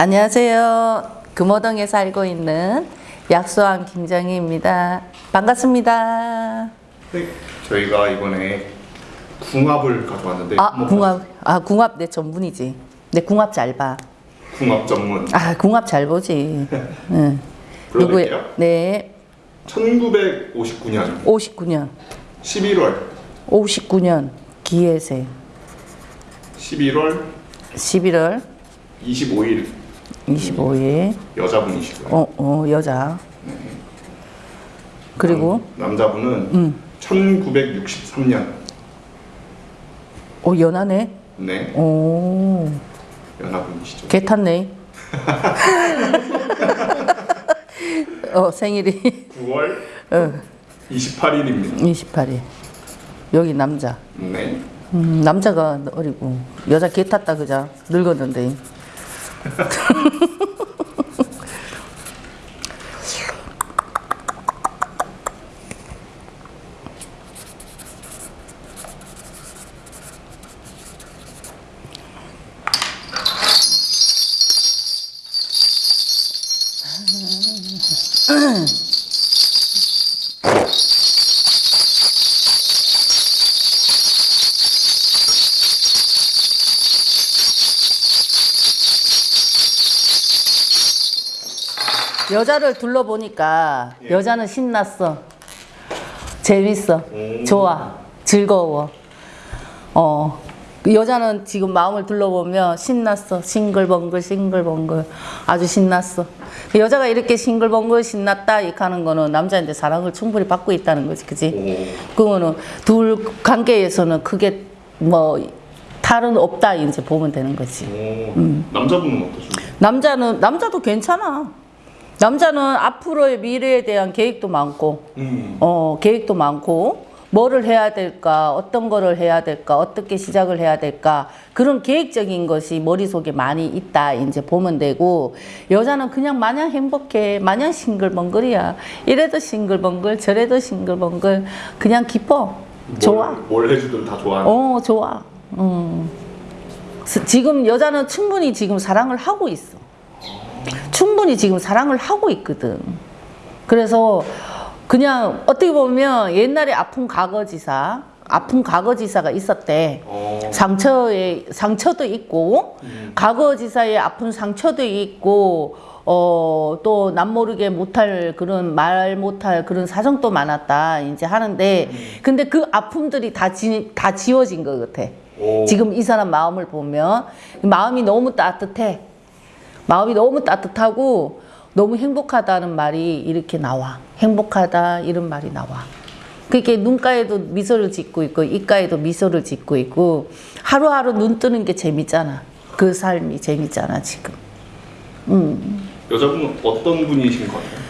안녕하세요. 금호동에 살고 있는 약소왕 김정희입니다. 반갑습니다. 네, 저희가 이번에 궁합을 가져왔는데 아, 한번 궁합. 아, 궁합 내 전문이지. 내 궁합 잘 봐. 궁합 전문 아, 궁합 잘 보지. 응. 불러드릴게요. 네. 1959년 59년. 11월 59년 기해세. 11월 11월 25일 25일. 여자분이시고요. 어, 어, 여자. 그리고 남, 남자분은 음. 1963년 어, 연하네. 네 오. 연하분이시죠. 개 탔네. 어, 생일이 9월 어, 28일입니다. 28일. 여기 남자. 네. 음, 남자가 어리고 여자 개 탔다 그자 늙었는데. うん。 여자를 둘러보니까 예. 여자는 신났어. 재밌어. 오. 좋아. 즐거워. 어. 그 여자는 지금 마음을 둘러보면 신났어. 싱글벙글, 싱글벙글. 아주 신났어. 그 여자가 이렇게 싱글벙글 신났다, 이렇게 하는 거는 남자한테 사랑을 충분히 받고 있다는 거지. 그지? 오, 그거는 둘 관계에서는 크게 뭐 탈은 없다, 이제 보면 되는 거지. 오. 음. 남자분은 어떠신가요? 남자는 남자도 괜찮아. 남자는 앞으로의 미래에 대한 계획도 많고, 음. 어 계획도 많고, 뭐를 해야 될까, 어떤 거를 해야 될까, 어떻게 시작을 해야 될까 그런 계획적인 것이 머릿속에 많이 있다 이제 보면 되고 여자는 그냥 마냥 행복해, 마냥 싱글벙글이야. 이래도 싱글벙글, 저래도 싱글벙글, 그냥 기뻐, 좋아. 뭘, 뭘 해주든 다 좋아하는. 어, 좋아. 음. 스- 지금 여자는 충분히 지금 사랑을 하고 있어. 충분히 지금 사랑을 하고 있거든. 그래서 그냥 어떻게 보면 옛날에 아픈 과거지사, 아픈 과거지사가 있었대. 어. 상처에 상처도 있고 음. 과거지사의 아픈 상처도 있고 어 또 남 모르게 못할 그런 말 못할 그런 사정도 많았다 이제 하는데 근데 그 아픔들이 다, 지, 다 지워진 것 같아 오. 지금 이 사람 마음을 보면 마음이 너무 따뜻해 마음이 너무 따뜻하고 너무 행복하다는 말이 이렇게 나와 행복하다 이런 말이 나와 그렇게 눈가에도 미소를 짓고 있고 입가에도 미소를 짓고 있고 하루하루 눈 뜨는 게 재밌잖아 그 삶이 재밌잖아 지금 음. 여자분은 어떤 분이신 것 같아요?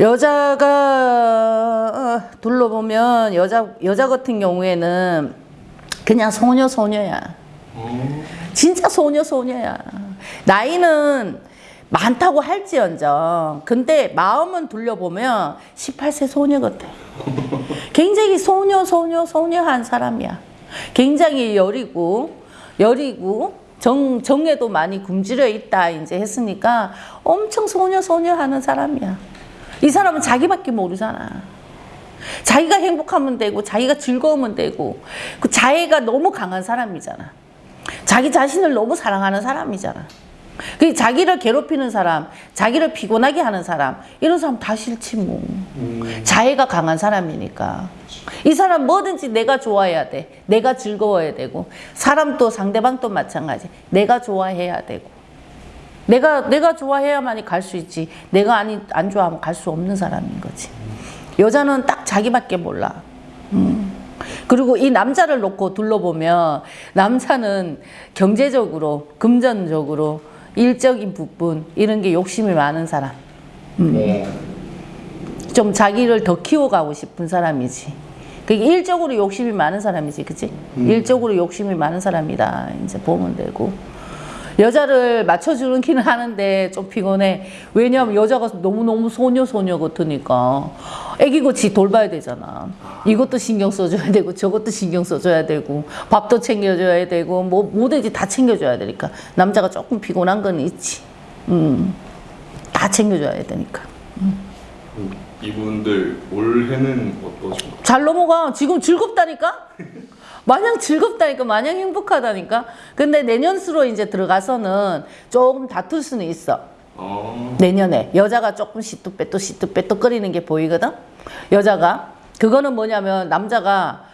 여자가 어, 둘러보면 여자 여자 같은 경우에는 그냥 소녀 소녀야 어. 진짜 소녀 소녀야. 나이는 많다고 할지언정. 근데 마음은 둘러보면 18세 소녀 같아. 굉장히 소녀 소녀 소녀한 사람이야. 굉장히 여리고 여리고 정 정에도 많이 굶주려 있다 이제 했으니까 엄청 소녀 소녀 하는 사람이야. 이 사람은 자기밖에 모르잖아. 자기가 행복하면 되고 자기가 즐거우면 되고 그 자애가 너무 강한 사람이잖아. 자기 자신을 너무 사랑하는 사람이잖아. 그 자기를 괴롭히는 사람, 자기를 피곤하게 하는 사람, 이런 사람 다 싫지 뭐. 음. 자애가 강한 사람이니까. 이 사람 뭐든지 내가 좋아해야 돼. 내가 즐거워야 되고. 사람도 상대방도 마찬가지. 내가 좋아해야 되고. 내가 내가 좋아해야만이 갈 수 있지. 내가 아니 안 좋아하면 갈 수 없는 사람인 거지. 여자는 딱 자기밖에 몰라. 음. 그리고 이 남자를 놓고 둘러보면 남자는 경제적으로 금전적으로 일적인 부분 이런 게 욕심이 많은 사람. 어. 좀 자기를 더 키워가고 싶은 사람이지. 그게 일적으로 욕심이 많은 사람이지, 그치? 일적으로 욕심이 많은 사람이다. 이제 보면 되고. 여자를 맞춰주는 기는 하는데 좀 피곤해. 왜냐하면 여자가 너무너무 소녀 소녀 같으니까 애기같이 돌봐야 되잖아. 이것도 신경 써줘야 되고 저것도 신경 써줘야 되고 밥도 챙겨줘야 되고 뭐 뭐든지 다 챙겨줘야 되니까 남자가 조금 피곤한 건 있지. 음, 다 챙겨줘야 되니까. 음, 이분들 올해는 어떠신가요? 잘 넘어가. 지금 즐겁다니까? 마냥 즐겁다니까, 마냥 행복하다니까. 근데 내년 수로 이제 들어가서는 조금 다툴 수는 있어. 어, 내년에 여자가 조금 시뚜빼뚜 시뚜빼뚜 거리는 게 보이거든. 여자가 그거는 뭐냐면 남자가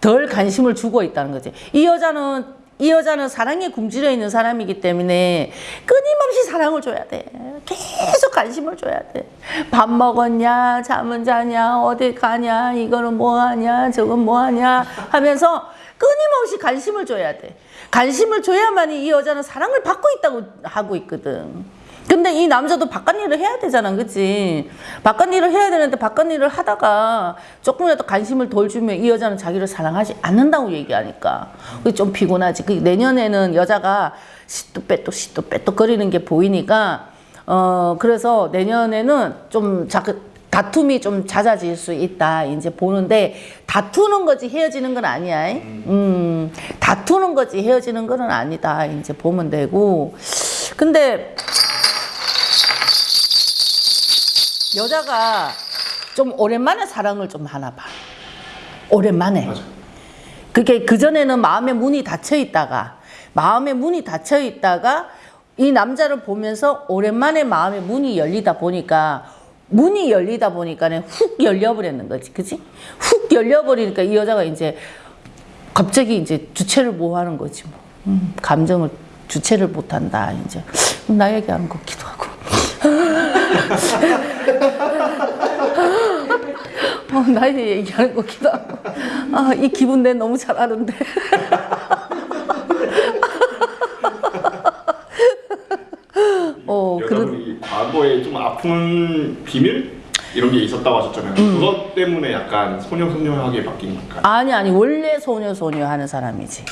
덜 관심을 주고 있다는 거지. 이 여자는 이 여자는 사랑에 굶주려 있는 사람이기 때문에 끊임없이 사랑을 줘야 돼. 계속 관심을 줘야 돼. 밥 먹었냐, 잠은 자냐, 어디 가냐, 이거는 뭐 하냐, 저건 뭐 하냐 하면서 끊임없이 관심을 줘야 돼. 관심을 줘야만이 이 여자는 사랑을 받고 있다고 하고 있거든. 근데 이 남자도 바깥 일을 해야 되잖아, 그치? 바깥 일을 해야 되는데 바깥 일을 하다가 조금이라도 관심을 덜 주면 이 여자는 자기를 사랑하지 않는다고 얘기하니까. 그게 좀 피곤하지. 그 내년에는 여자가 시도 빼도 거리는 게 보이니까, 어, 그래서 내년에는 좀 자, 다툼이 좀 잦아질 수 있다. 이제 보는데, 다투는 거지 헤어지는 건 아니야. 음, 다투는 거지 헤어지는 건 아니다. 이제 보면 되고. 근데, 여자가 좀 오랜만에 사랑을 좀 하나 봐. 오랜만에. 맞아. 그게 그전에는 마음의 문이 닫혀 있다가, 마음의 문이 닫혀 있다가, 이 남자를 보면서 오랜만에 마음의 문이 열리다 보니까, 문이 열리다 보니까는 훅 열려버렸는 거지. 그지? 훅 열려버리니까 이 여자가 이제 갑자기 이제 주체를 못 하는 거지. 뭐. 음, 감정을 주체를 못 한다. 이제. 나 얘기하는 것 같기도 하고. 어, 나 이제 얘기하는 것 같기도 하고. 아, 이 기분 내 너무 잘 아는데. 어, 그런, 과거에 좀 아픈 비밀 이런 게 있었다고 하셨잖아요. 음. 그것 때문에 약간 소녀소녀하게 바뀐 걸까요? 아니, 아니, 원래 소녀소녀 하는 사람이지.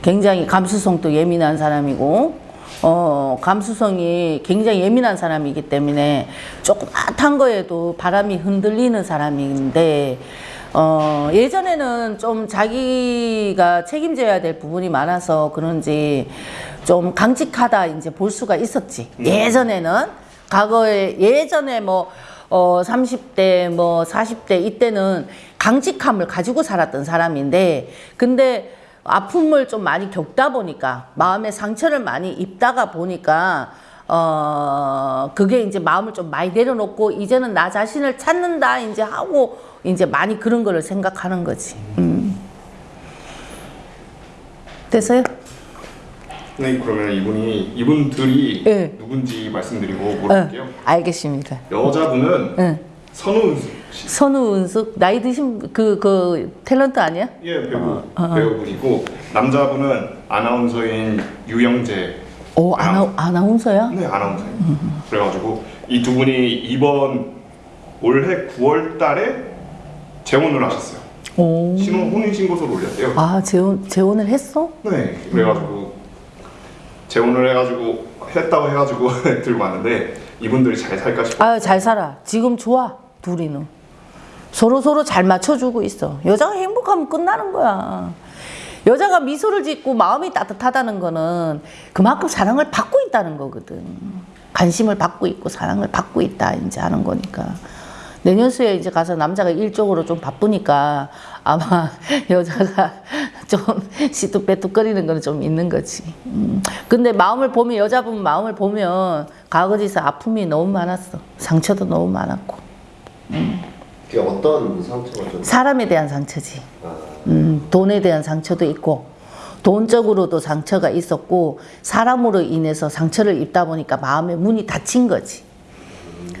굉장히 감수성도 예민한 사람이고, 어, 감수성이 굉장히 예민한 사람이기 때문에 조그맣한 거에도 바람이 흔들리는 사람인데, 어, 예전에는 좀 자기가 책임져야 될 부분이 많아서 그런지 좀 강직하다 이제 볼 수가 있었지. 예전에는, 과거에, 예전에 뭐, 어, 30대, 뭐, 40대, 이때는 강직함을 가지고 살았던 사람인데, 근데 아픔을 좀 많이 겪다 보니까, 마음의 상처를 많이 입다가 보니까, 어, 그게 이제 마음을 좀 많이 내려놓고, 이제는 나 자신을 찾는다, 이제 하고, 이제 많이 그런 거를 생각하는 거지. 음. 됐어요? 네, 그러면 이분이 이분들이 네. 누군지 말씀드리고 응, 물어볼게요. 알겠습니다. 여자분은 응. 선우은수 씨. 선우은숙, 나이 드신 그, 그, 탤런트 아니야? 예, 배우 어. 배우분이고 남자분은 아나운서인 유영재. 오, 아나, 아나운서야? 네, 아나운서예요. 그래가지고 이 두 분이 이번 올해 9월달에 재혼을 하셨어요. 오. 신혼 혼인 신고서를 올렸대요. 아, 재혼, 재혼을 했어? 네, 그래가지고 재혼을 해가지고 했다고 해가지고 들고 왔는데 이분들이 잘 살까 싶어. 아유, 잘 살아. 지금 좋아, 둘이는. 서로 서로 잘 맞춰주고 있어. 여자가 행복하면 끝나는 거야. 여자가 미소를 짓고 마음이 따뜻하다는 거는 그만큼 사랑을 받고 있다는 거거든. 관심을 받고 있고 사랑을 받고 있다, 이제 하는 거니까. 내년 수에 이제 가서 남자가 일적으로 좀 바쁘니까 아마 여자가 좀 시뚝빼뚝거리는 거는 좀 있는 거지. 음. 근데 마음을 보면, 여자분 마음을 보면 과거지서 아픔이 너무 많았어. 상처도 너무 많았고. 그게 어떤 상처가 좀 사람에 대한 상처지. 아, 음, 돈에 대한 상처도 있고, 돈적으로도 상처가 있었고, 사람으로 인해서 상처를 입다 보니까 마음의 문이 닫힌 거지.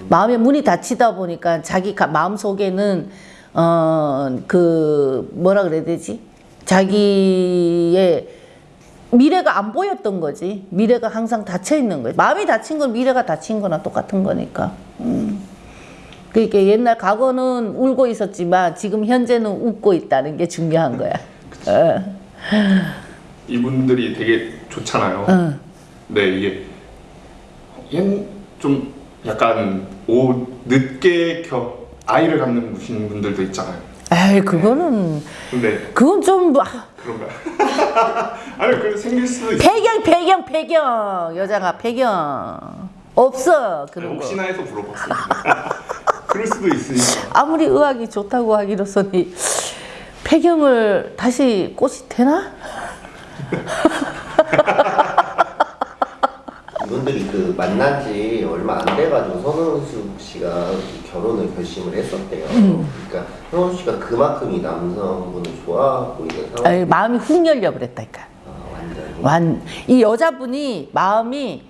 마음의 문이 닫히다 보니까 자기 가- 마음 속에는, 어, 그, 뭐라 그래야 되지? 자기의 미래가 안 보였던 거지. 미래가 항상 닫혀 있는 거지. 마음이 닫힌 건 미래가 닫힌 거나 똑같은 거니까. 음. 그러니까 옛날 과거는 울고 있었지만 지금 현재는 웃고 있다는 게 중요한 거야. 어. 이분들이 되게 좋잖아요. 어. 네, 이게 옛- 좀 약간 오 늦게 겨 아이를 갖는 분들도 있잖아요. 에이 그거는 근데 그건 좀 아, 그런가? 아니 그 생길 수도 있어. 배경 배경 배경 여자가 배경 없어 그런 거. 혹시나 해서 물어봤어요. 그럴 수도 있으니까. 아무리 의학이 좋다고 하기로서는 폐경을 다시 꽃이 되나? 이분들이 그 만난 지 얼마 안 돼가지고 선원숙 씨가 결혼을 결심을 했었대요. 음. 그러니까 선원숙 씨가 그만큼 이 남성분을 좋아하고 있는 상황. 아이, 마음이 훅 열려 버렸다니까. 아, 완전히. 완 이 여자분이 마음이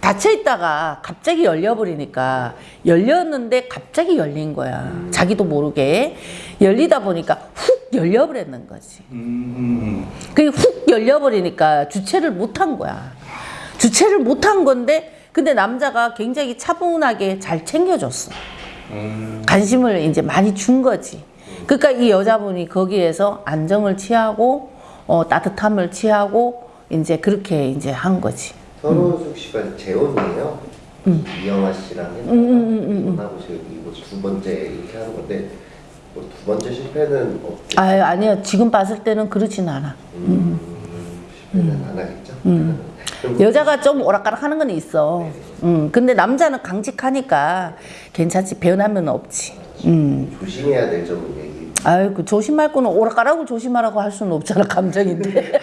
닫혀 있다가 갑자기 열려 버리니까 열렸는데 갑자기 열린 거야. 자기도 모르게 열리다 보니까 훅 열려 버렸는 거지. 음. 그게 훅 열려 버리니까 주체를 못한 거야. 주체를 못한 건데 근데 남자가 굉장히 차분하게 잘 챙겨줬어. 음. 관심을 이제 많이 준 거지. 그러니까 이 여자분이 거기에서 안정을 취하고 어, 따뜻함을 취하고 이제 그렇게 이제 한 거지. 선원숙 씨가 재혼이에요. 이영아 씨랑 했다가 이혼하고 지금 이거 두 번째 이렇게 하는 건데 뭐 두 번째 실패는 없. 아 아니요 지금 봤을 때는 그렇진 않아. 음, 실패는 안 하겠죠. 여자가 좀 오락가락 하는 건 있어. 음, 근데 남자는 강직하니까 괜찮지 변하면 없지. 음. 조심해야 될 점은 얘기. 아유 그 조심할 거는 오락가락을 조심하라고 할 수는 없잖아 감정인데.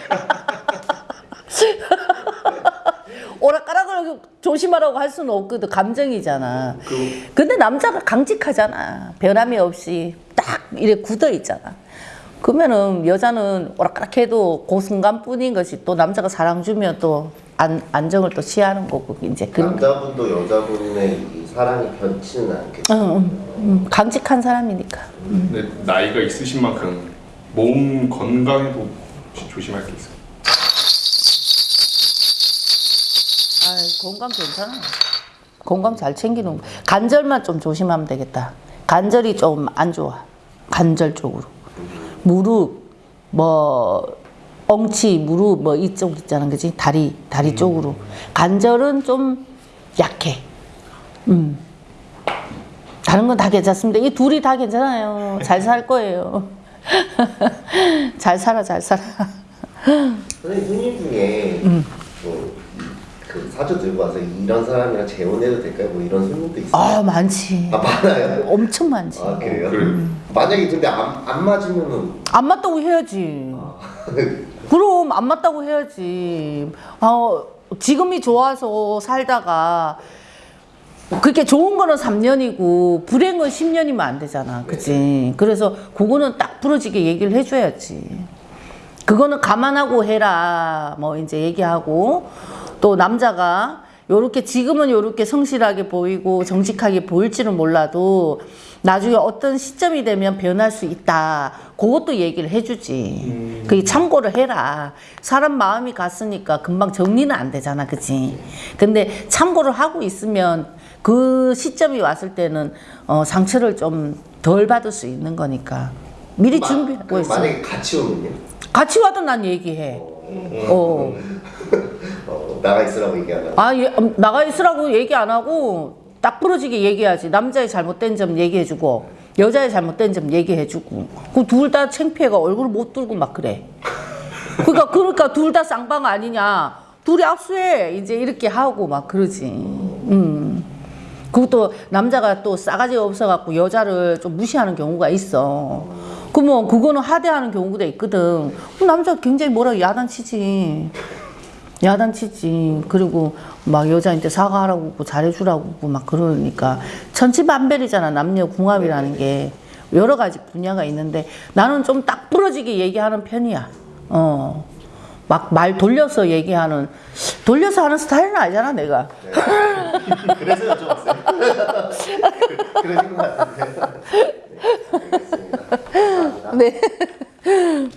오락가락을 조심하라고 할 수는 없거든 감정이잖아. 그 근데 남자가 강직하잖아. 변함이 없이 딱 이렇게 굳어 있잖아. 그러면은 여자는 오락가락 해도 그 순간뿐인 것이 또 남자가 사랑 주면 또 안, 안정을 또 취하는 거고 이제 그런 남자분도 여자분의 이 사랑이 변치는 않겠죠. 응, 응, 응. 강직한 사람이니까. 근데 나이가 있으신 만큼 몸 건강에도 혹시 조심할 게 있어요. 아, 건강 괜찮아. 건강 잘 챙기는 거. 간절만 좀 조심하면 되겠다. 관절이 좀 안 좋아. 관절 쪽으로. 무릎, 뭐 엉치, 무릎 뭐 이쪽 있잖아, 그지? 다리, 다리 쪽으로. 관절은 좀 약해. 음. 다른 건 다 괜찮습니다. 이 둘이 다 괜찮아요. 잘 살 거예요. 잘 살아, 잘 살아. 선생님 손님 중에 뭐그 사주 들고 와서 이런 사람이랑 재혼해도 될까요? 뭐 이런 손님도 있어요. 아, 많지. 아 많아요. 엄청 많지. 아 그래요? 그래요? 만약에 근데 안, 안 맞으면은 안 맞다고 해야지. 그럼 안 맞다고 해야지. 어, 지금이 좋아서 살다가 그렇게 좋은 거는 3년이고 불행은 10년이면 안 되잖아. 그치? 그래서 그거는 딱 부러지게 얘기를 해줘야지. 그거는 감안하고 해라. 뭐 이제 얘기하고 또 남자가 요렇게 지금은 요렇게 성실하게 보이고 정직하게 보일지는 몰라도 나중에 어떤 시점이 되면 변할 수 있다. 그것도 얘기를 해주지. 그게 참고를 해라. 사람 마음이 갔으니까 금방 정리는 안 되잖아. 그치? 근데 참고를 하고 있으면 그 시점이 왔을 때는 어, 상처를 좀 덜 받을 수 있는 거니까. 미리 마- 준비하고 그 있어. 만약에 같이 오면요? 같이 와도 난 얘기해. 어. 어, 나가 있으라고 얘기하나? 아, 예, 음, 나가 있으라고 얘기 안 하고 딱 부러지게 얘기하지. 남자의 잘못된 점 얘기해주고 여자의 잘못된 점 얘기해주고. 그 둘 다 창피해가 얼굴 못 들고 막 그래. 그러니까 그러니까 둘 다 쌍방 아니냐. 둘이 악수해 이제 이렇게 하고 막 그러지. 음. 그것도 남자가 또 싸가지 없어갖고 여자를 좀 무시하는 경우가 있어. 그러면 그거는 하대하는 경우도 있거든. 남자가 굉장히 뭐라 야단치지. 야단치지. 그리고 막 여자한테 사과하라고 하고 잘해주라고 하고 막 그러니까 천지만별이잖아. 남녀 궁합이라는 게 여러 가지 분야가 있는데 나는 좀 딱 부러지게 얘기하는 편이야. 어. 막 말 돌려서 얘기하는 돌려서 하는 스타일은 아니잖아 내가. 그래서 여쭤봤어요. 그러신 것 같은데. 네. 네.